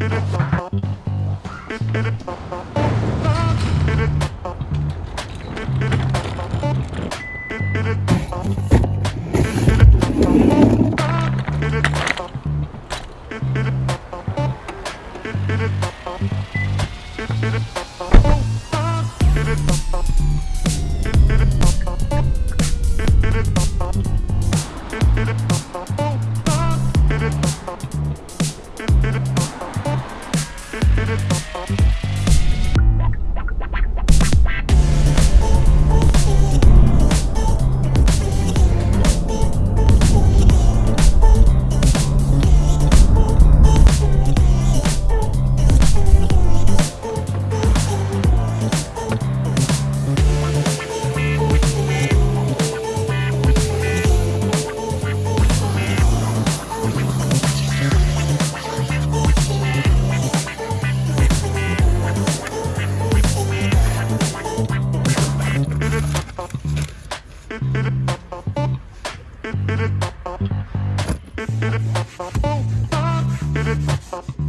Thank you. Nothing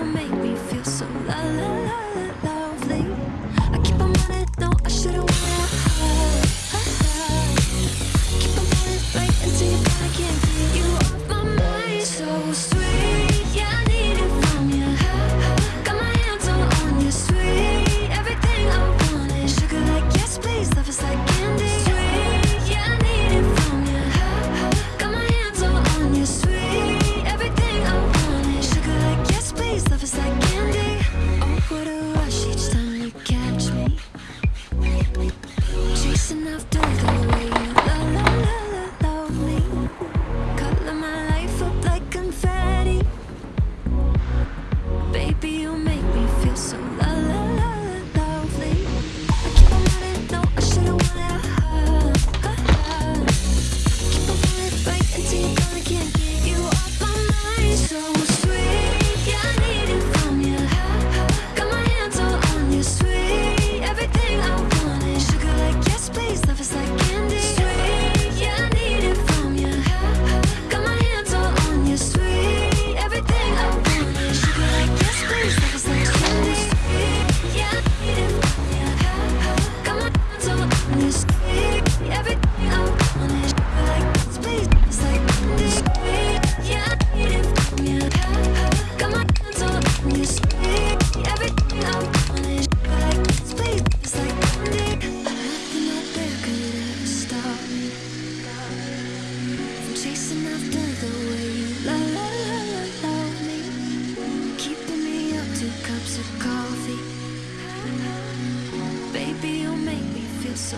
Make me the way you love, love, love me. Keeping me up two cups of coffee. Baby, you make me feel so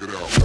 Check it out.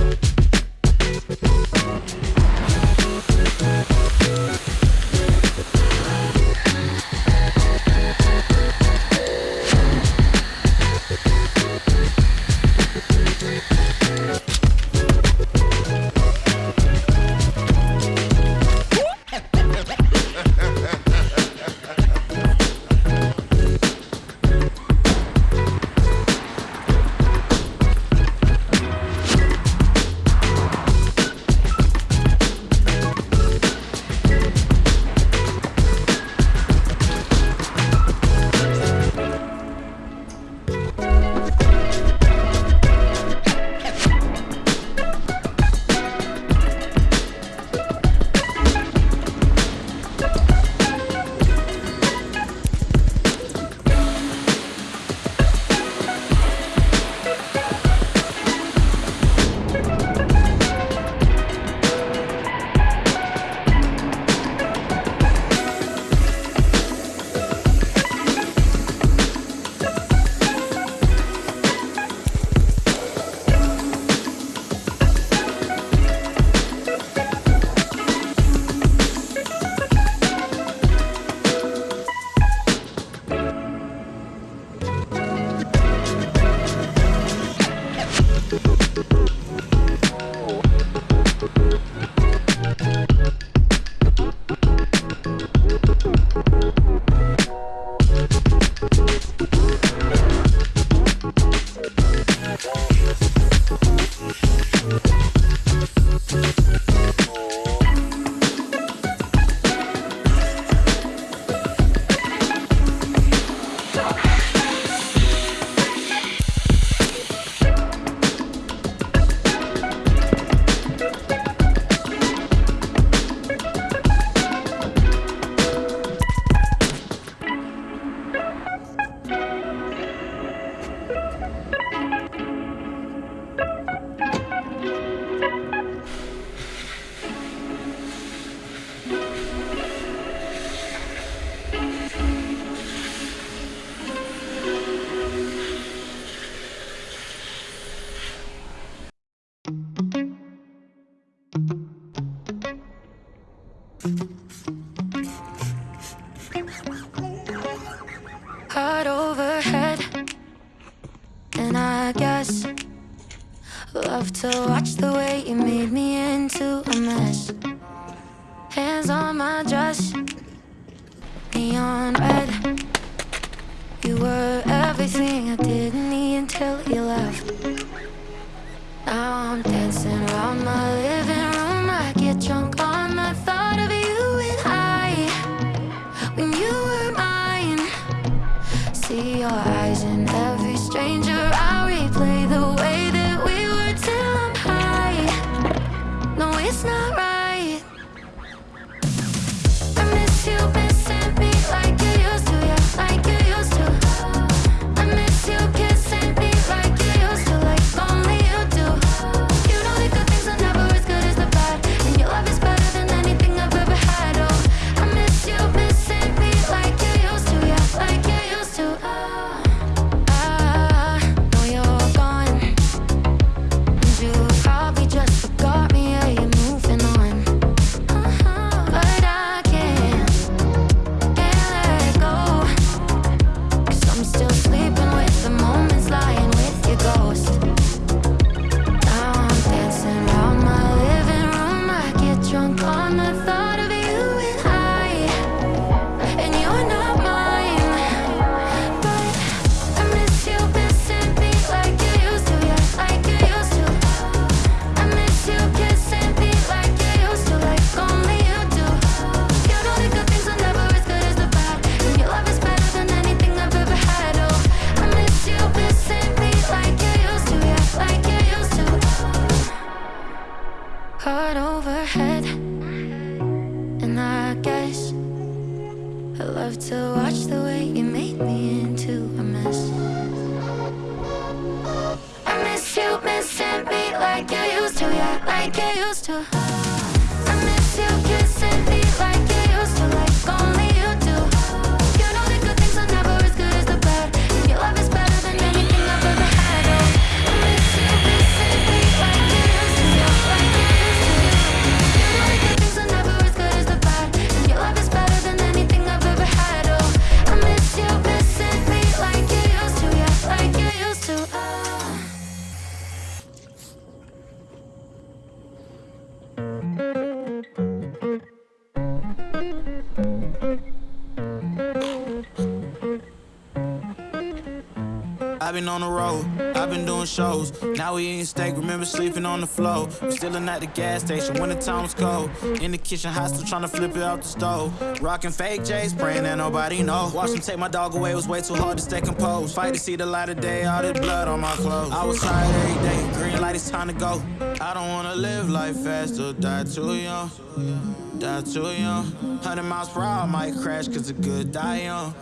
I've been on the road, I've been doing shows. Now we eating steak, remember sleeping on the floor. We Stealing at the gas station when the time was cold. In the kitchen, hot still trying to flip it out the stove. Rocking fake J's, praying that nobody know. Watch them take my dog away, it was way too hard to stay composed. Fight to see the light of day, all this blood on my clothes. I was tired every day, green light, it's time to go. I don't wanna live life fast or die too young. Die too young. 100 miles per hour, might crash, cause the good die young.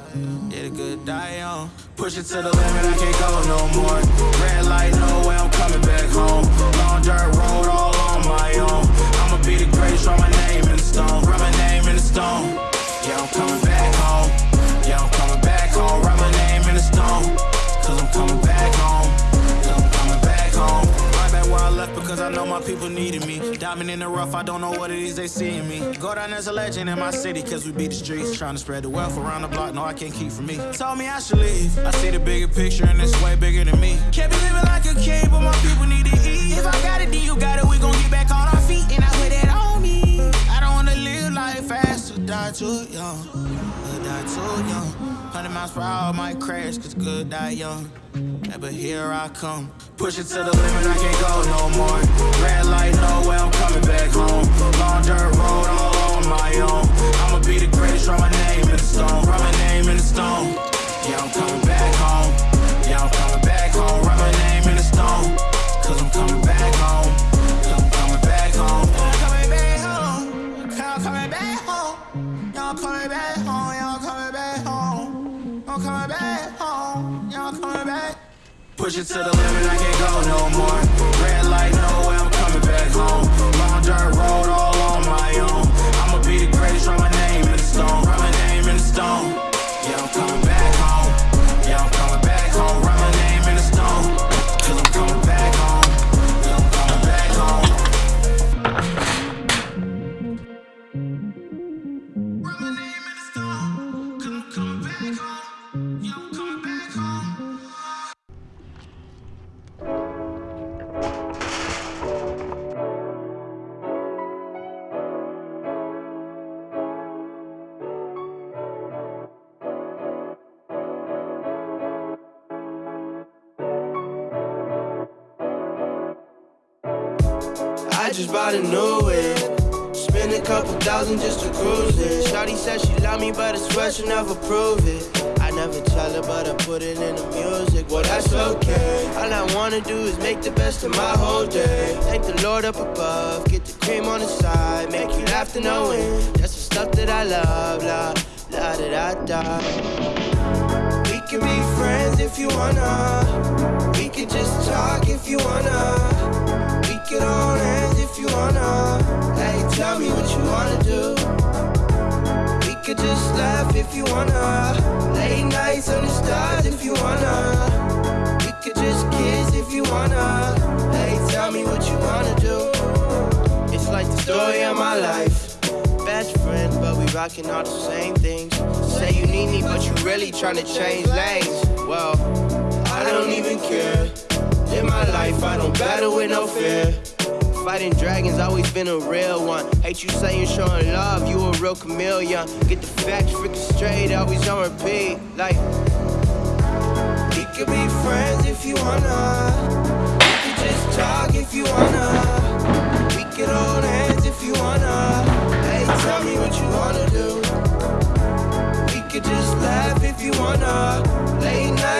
Yeah, the good die young. Push it to the limit, I can't go no more. Red light, no way, I'm coming back home. Long dirt road, all on my own. I'ma be the greatest, write my name in the stone. Write my name in the stone. Yeah, I'm coming back home. Yeah, I'm coming back home. Write my name in the stone. Cause I'm coming back home. Left because I know my people needed me. Diamond in the rough, I don't know what it is they see in me. Go down as a legend in my city cause we beat the streets. Trying to spread the wealth around the block, no, I can't keep from me. Told me I should leave. I see the bigger picture and it's way bigger than me. Can't be living like a king, but my people need to eat. If I got it, then you got it, we gon' get back on our feet. And I put it on me. I don't wanna live life fast or die too young. Or die too young. 100 miles per hour might crash, cause good die young. Yeah, but here I come. Push it to the limit, I can't go no more. Red light, no way, I'm coming back home. Long dirt road, all on my own. I'ma be the greatest, write my name in the stone. Write my name in the stone. Yeah, I'm coming back home. Yeah, I'm coming back home. Write my name in the stone. Cause I'm coming back home. Cause I'm coming back home. I'm coming back home. I'm coming back coming back home. Push it to the limit, I can't go no more. Red light, no way, I'm coming back home. Long dirt road, all on my own. I'ma be the greatest, write my name in the stone. Write my name in the stone. Just bought a new whip. Spend a couple thousand just to cruise it. Shawty said she love me, but I swear she never prove it. I never tell her, but I put it in the music. Well, that's okay. All I wanna do is make the best of my whole day. Thank the Lord up above, get the cream on the side, make you laugh to no end. That's the stuff that I love, la la da da da. We can be friends if you wanna. We can just talk if you wanna. Can hold hands if you wanna. Hey, tell me what you wanna do. We could just laugh if you wanna. Late nights on the stars if you wanna. We could just kiss if you wanna. Hey, tell me what you wanna do. It's like the story of my life. Best friends, but we rocking all the same things. Say you need me, but you really trying to change lanes. Well, I don't even care. In my life, I don't battle with no fear. Fighting dragons, always been a real one. Hate you saying showing love, you a real chameleon. Get the facts freaking straight, always on repeat. Like, we could be friends if you wanna. We could just talk if you wanna. We could hold hands if you wanna. Hey, tell me what you wanna do. We could just laugh if you wanna. Late nights